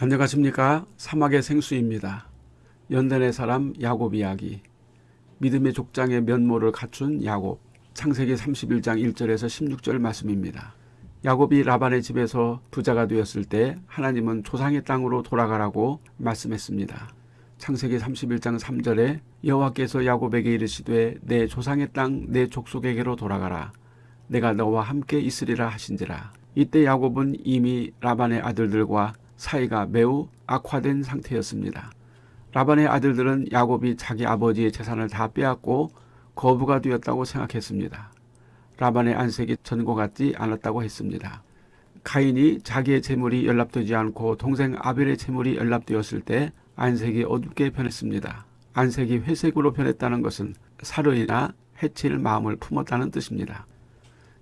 안녕하십니까 사막의 생수입니다. 연단의 사람 야곱 이야기 믿음의 족장의 면모를 갖춘 야곱 창세기 31장 1절에서 16절 말씀입니다. 야곱이 라반의 집에서 부자가 되었을 때 하나님은 조상의 땅으로 돌아가라고 말씀했습니다. 창세기 31장 3절에 여호와께서 야곱에게 이르시되 내 조상의 땅 내 족속에게로 돌아가라 내가 너와 함께 있으리라 하신지라 이때 야곱은 이미 라반의 아들들과 사이가 매우 악화된 상태였습니다. 라반의 아들들은 야곱이 자기 아버지의 재산을 다 빼앗고 거부가 되었다고 생각했습니다. 라반의 안색이 전과 같지 않았다고 했습니다. 가인이 자기의 재물이 연락되지 않고 동생 아벨의 재물이 연락되었을 때 안색이 어둡게 변했습니다. 안색이 회색으로 변했다는 것은 살인이나 해칠 마음을 품었다는 뜻입니다.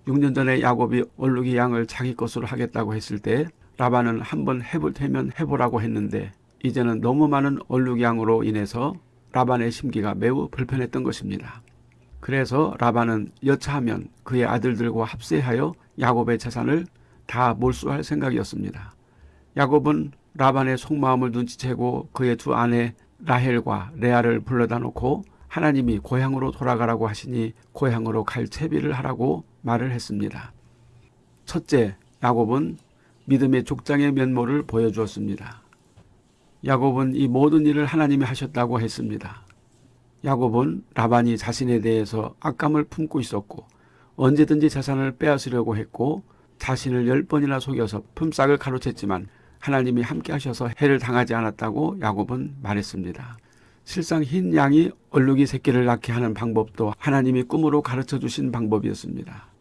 6년 전에 야곱이 얼룩이 양을 자기 것으로 하겠다고 했을 때 라반은 한번 해볼 테면 해보라고 했는데 이제는 너무 많은 얼룩 양으로 인해서 라반의 심기가 매우 불편했던 것입니다. 그래서 라반은 여차하면 그의 아들들과 합세하여 야곱의 재산을 다 몰수할 생각이었습니다. 야곱은 라반의 속마음을 눈치채고 그의 두 아내 라헬과 레아를 불러다 놓고 하나님이 고향으로 돌아가라고 하시니 고향으로 갈 채비를 하라고 말을 했습니다. 첫째, 야곱은 믿음의 족장의 면모를 보여주었습니다. 야곱은 이 모든 일을 하나님이 하셨다고 했습니다. 야곱은 라반이 자신에 대해서 악감을 품고 있었고 언제든지 재산을 빼앗으려고 했고 자신을 열 번이나 속여서 품삯을 가로챘지만 하나님이 함께 하셔서 해를 당하지 않았다고 야곱은 말했습니다. 실상 흰 양이 얼룩이 새끼를 낳게 하는 방법도 하나님이 꿈으로 가르쳐 주신 방법이었습니다.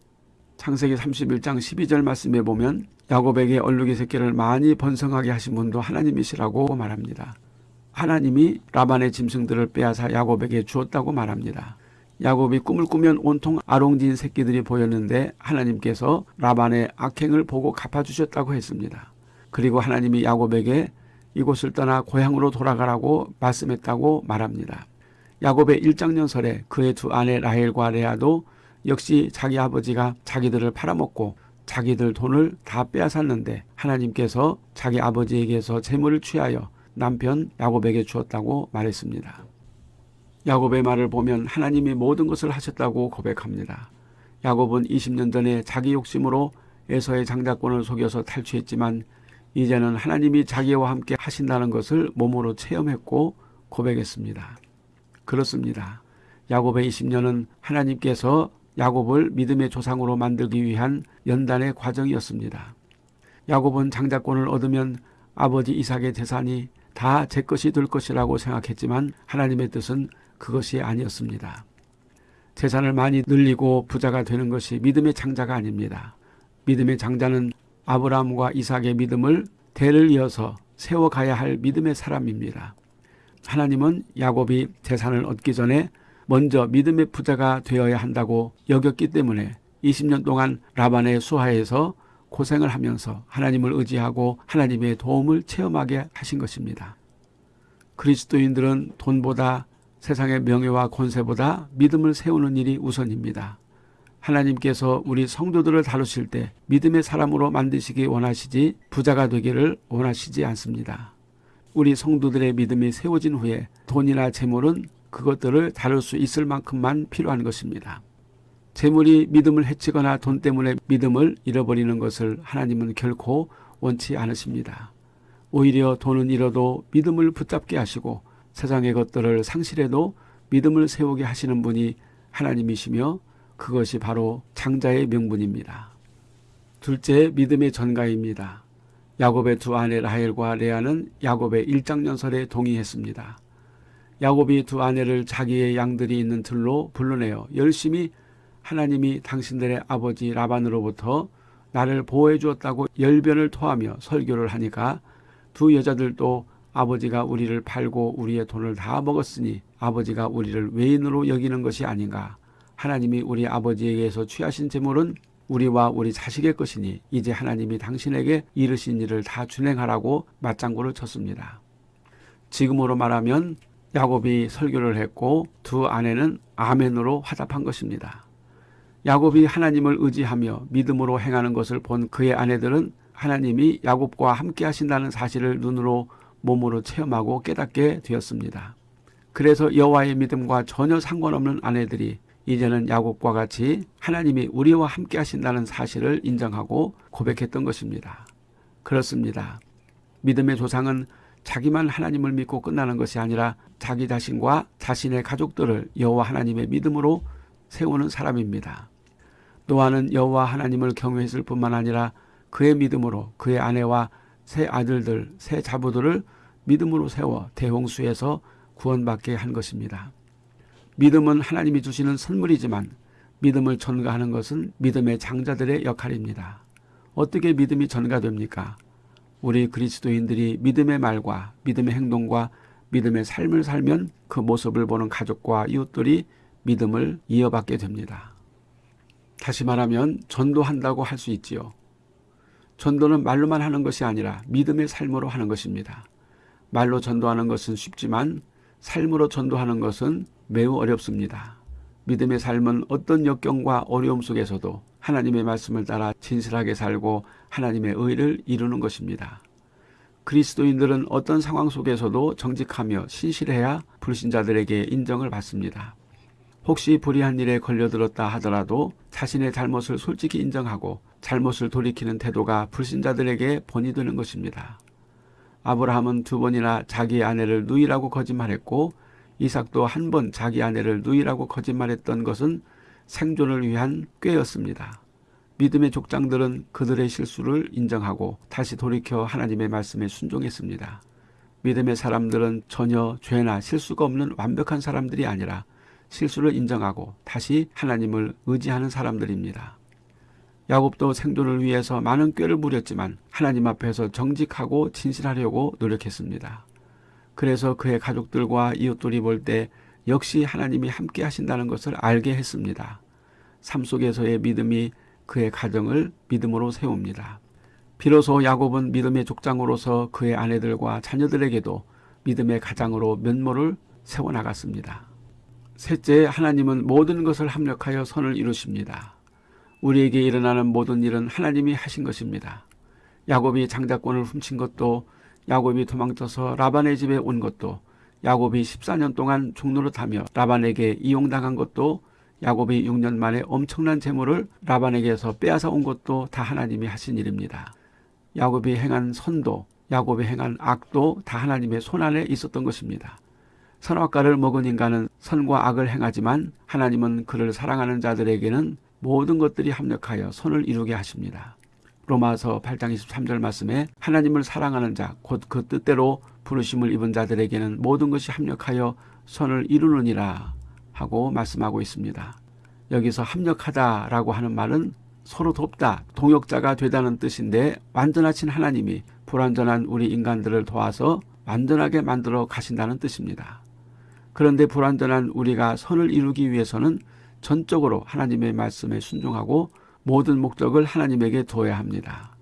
창세기 31장 12절 말씀에 보면 야곱에게 얼룩이 새끼를 많이 번성하게 하신 분도 하나님이시라고 말합니다. 하나님이 라반의 짐승들을 빼앗아 야곱에게 주었다고 말합니다. 야곱이 꿈을 꾸면 온통 아롱진 새끼들이 보였는데 하나님께서 라반의 악행을 보고 갚아주셨다고 했습니다. 그리고 하나님이 야곱에게 이곳을 떠나 고향으로 돌아가라고 말씀했다고 말합니다. 야곱의 일장년설에 그의 두 아내 라헬과 레아도 역시 자기 아버지가 자기들을 팔아먹고 자기들 돈을 다 빼앗았는데 하나님께서 자기 아버지에게서 재물을 취하여 남편 야곱에게 주었다고 말했습니다. 야곱의 말을 보면 하나님이 모든 것을 하셨다고 고백합니다. 야곱은 20년 전에 자기 욕심으로 에서의 장자권을 속여서 탈취했지만 이제는 하나님이 자기와 함께 하신다는 것을 몸으로 체험했고 고백했습니다. 그렇습니다. 야곱의 20년은 하나님께서 야곱을 믿음의 조상으로 만들기 위한 연단의 과정이었습니다. 야곱은 장자권을 얻으면 아버지 이삭의 재산이 다 제 것이 될 것이라고 생각했지만 하나님의 뜻은 그것이 아니었습니다. 재산을 많이 늘리고 부자가 되는 것이 믿음의 장자가 아닙니다. 믿음의 장자는 아브라함과 이삭의 믿음을 대를 이어서 세워가야 할 믿음의 사람입니다. 하나님은 야곱이 재산을 얻기 전에 먼저 믿음의 부자가 되어야 한다고 여겼기 때문에 20년 동안 라반의 수하에서 고생을 하면서 하나님을 의지하고 하나님의 도움을 체험하게 하신 것입니다. 그리스도인들은 돈보다 세상의 명예와 권세보다 믿음을 세우는 일이 우선입니다. 하나님께서 우리 성도들을 다루실 때 믿음의 사람으로 만드시기 원하시지 부자가 되기를 원하시지 않습니다. 우리 성도들의 믿음이 세워진 후에 돈이나 재물은 그것들을 다룰 수 있을 만큼만 필요한 것입니다. 재물이 믿음을 해치거나 돈 때문에 믿음을 잃어버리는 것을 하나님은 결코 원치 않으십니다. 오히려 돈은 잃어도 믿음을 붙잡게 하시고 세상의 것들을 상실해도 믿음을 세우게 하시는 분이 하나님이시며 그것이 바로 장자의 명분입니다. 둘째 믿음의 전가입니다. 야곱의 두 아내 라헬과 레아는 야곱의 일장년설에 동의했습니다. 야곱이 두 아내를 자기의 양들이 있는 들로 불러내어 열심히 하나님이 당신들의 아버지 라반으로부터 나를 보호해 주었다고 열변을 토하며 설교를 하니까 두 여자들도 아버지가 우리를 팔고 우리의 돈을 다 먹었으니 아버지가 우리를 외인으로 여기는 것이 아닌가. 하나님이 우리 아버지에게서 취하신 재물은 우리와 우리 자식의 것이니 이제 하나님이 당신에게 이르신 일을 다 준행하라고 맞장구를 쳤습니다. 지금으로 말하면 야곱이 설교를 했고 두 아내는 아멘으로 화답한 것입니다. 야곱이 하나님을 의지하며 믿음으로 행하는 것을 본 그의 아내들은 하나님이 야곱과 함께 하신다는 사실을 눈으로 몸으로 체험하고 깨닫게 되었습니다. 그래서 여호와의 믿음과 전혀 상관없는 아내들이 이제는 야곱과 같이 하나님이 우리와 함께 하신다는 사실을 인정하고 고백했던 것입니다. 그렇습니다. 믿음의 조상은 자기만 하나님을 믿고 끝나는 것이 아니라 자기 자신과 자신의 가족들을 여호와 하나님의 믿음으로 세우는 사람입니다. 노아는 여호와 하나님을 경외했을 뿐만 아니라 그의 믿음으로 그의 아내와 세 아들들, 세 자부들을 믿음으로 세워 대홍수에서 구원받게 한 것입니다. 믿음은 하나님이 주시는 선물이지만 믿음을 전가하는 것은 믿음의 장자들의 역할입니다. 어떻게 믿음이 전가됩니까? 우리 그리스도인들이 믿음의 말과 믿음의 행동과 믿음의 삶을 살면 그 모습을 보는 가족과 이웃들이 믿음을 이어받게 됩니다. 다시 말하면 전도한다고 할 수 있지요. 전도는 말로만 하는 것이 아니라 믿음의 삶으로 하는 것입니다. 말로 전도하는 것은 쉽지만 삶으로 전도하는 것은 매우 어렵습니다. 믿음의 삶은 어떤 역경과 어려움 속에서도 하나님의 말씀을 따라 진실하게 살고 하나님의 의를 이루는 것입니다. 그리스도인들은 어떤 상황 속에서도 정직하며 신실해야 불신자들에게 인정을 받습니다. 혹시 불의한 일에 걸려들었다 하더라도 자신의 잘못을 솔직히 인정하고 잘못을 돌이키는 태도가 불신자들에게 본이 되는 것입니다. 아브라함은 두 번이나 자기 아내를 누이라고 거짓말했고 이삭도 한 번 자기 아내를 누이라고 거짓말했던 것은 생존을 위한 꾀였습니다. 믿음의 족장들은 그들의 실수를 인정하고 다시 돌이켜 하나님의 말씀에 순종했습니다. 믿음의 사람들은 전혀 죄나 실수가 없는 완벽한 사람들이 아니라 실수를 인정하고 다시 하나님을 의지하는 사람들입니다. 야곱도 생존을 위해서 많은 꾀를 부렸지만 하나님 앞에서 정직하고 진실하려고 노력했습니다. 그래서 그의 가족들과 이웃들이 볼 때 역시 하나님이 함께 하신다는 것을 알게 했습니다. 삶 속에서의 믿음이 그의 가정을 믿음으로 세웁니다. 비로소 야곱은 믿음의 족장으로서 그의 아내들과 자녀들에게도 믿음의 가장으로 면모를 세워나갔습니다. 셋째, 하나님은 모든 것을 합력하여 선을 이루십니다. 우리에게 일어나는 모든 일은 하나님이 하신 것입니다. 야곱이 장자권을 훔친 것도 야곱이 도망쳐서 라반의 집에 온 것도 야곱이 14년 동안 종노릇하며 라반에게 이용당한 것도 야곱이 6년 만에 엄청난 재물을 라반에게서 빼앗아 온 것도 다 하나님이 하신 일입니다. 야곱이 행한 선도, 야곱이 행한 악도 다 하나님의 손안에 있었던 것입니다. 선악과를 먹은 인간은 선과 악을 행하지만 하나님은 그를 사랑하는 자들에게는 모든 것들이 합력하여 선을 이루게 하십니다. 로마서 8장 23절 말씀에 하나님을 사랑하는 자, 곧 그 뜻대로 부르심을 입은 자들에게는 모든 것이 합력하여 선을 이루느니라 하고 말씀하고 있습니다. 여기서 합력하다라고 하는 말은 서로 돕다, 동역자가 되다는 뜻인데 완전하신 하나님이 불완전한 우리 인간들을 도와서 완전하게 만들어 가신다는 뜻입니다. 그런데 불완전한 우리가 선을 이루기 위해서는 전적으로 하나님의 말씀에 순종하고 모든 목적을 하나님에게 둬야 합니다.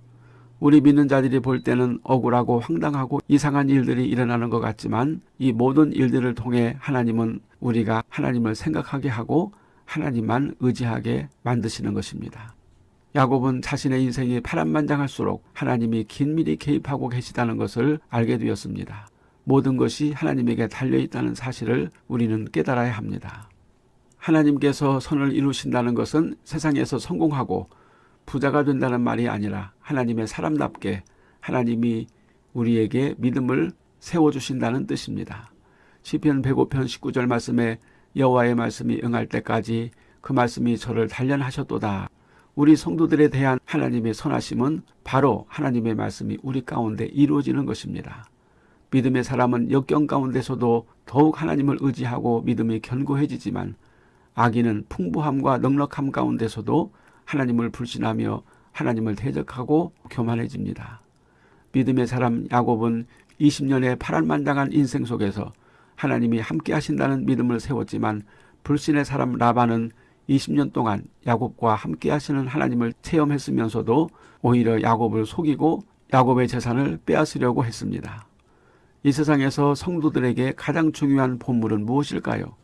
우리 믿는 자들이 볼 때는 억울하고 황당하고 이상한 일들이 일어나는 것 같지만 이 모든 일들을 통해 하나님은 우리가 하나님을 생각하게 하고 하나님만 의지하게 만드시는 것입니다. 야곱은 자신의 인생이 파란만장할수록 하나님이 긴밀히 개입하고 계시다는 것을 알게 되었습니다. 모든 것이 하나님에게 달려있다는 사실을 우리는 깨달아야 합니다. 하나님께서 선을 이루신다는 것은 세상에서 성공하고 부자가 된다는 말이 아니라 하나님의 사람답게 하나님이 우리에게 믿음을 세워주신다는 뜻입니다. 시편 105편 19절 말씀에 여호와의 말씀이 응할 때까지 그 말씀이 저를 단련하셨도다. 우리 성도들에 대한 하나님의 선하심은 바로 하나님의 말씀이 우리 가운데 이루어지는 것입니다. 믿음의 사람은 역경 가운데서도 더욱 하나님을 의지하고 믿음이 견고해지지만 악인은 풍부함과 넉넉함 가운데서도 하나님을 불신하며 하나님을 대적하고 교만해집니다. 믿음의 사람 야곱은 20년의 파란만장한 인생 속에서 하나님이 함께 하신다는 믿음을 세웠지만 불신의 사람 라반은 20년 동안 야곱과 함께 하시는 하나님을 체험했으면서도 오히려 야곱을 속이고 야곱의 재산을 빼앗으려고 했습니다. 이 세상에서 성도들에게 가장 중요한 본물은 무엇일까요?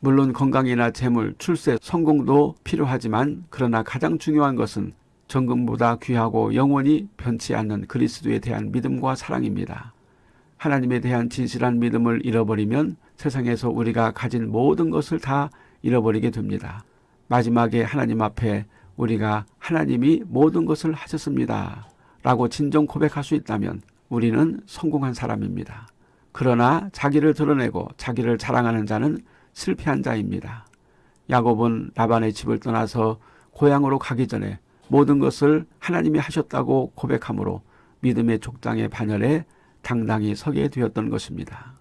물론 건강이나 재물, 출세, 성공도 필요하지만 그러나 가장 중요한 것은 정금보다 귀하고 영원히 변치 않는 그리스도에 대한 믿음과 사랑입니다. 하나님에 대한 진실한 믿음을 잃어버리면 세상에서 우리가 가진 모든 것을 다 잃어버리게 됩니다. 마지막에 하나님 앞에 우리가 하나님이 모든 것을 하셨습니다. 라고 진정 고백할 수 있다면 우리는 성공한 사람입니다. 그러나 자기를 드러내고 자기를 자랑하는 자는 실패한 자입니다. 야곱은 라반의 집을 떠나서 고향으로 가기 전에 모든 것을 하나님이 하셨다고 고백함으로 믿음의 족장의 반열에 당당히 서게 되었던 것입니다.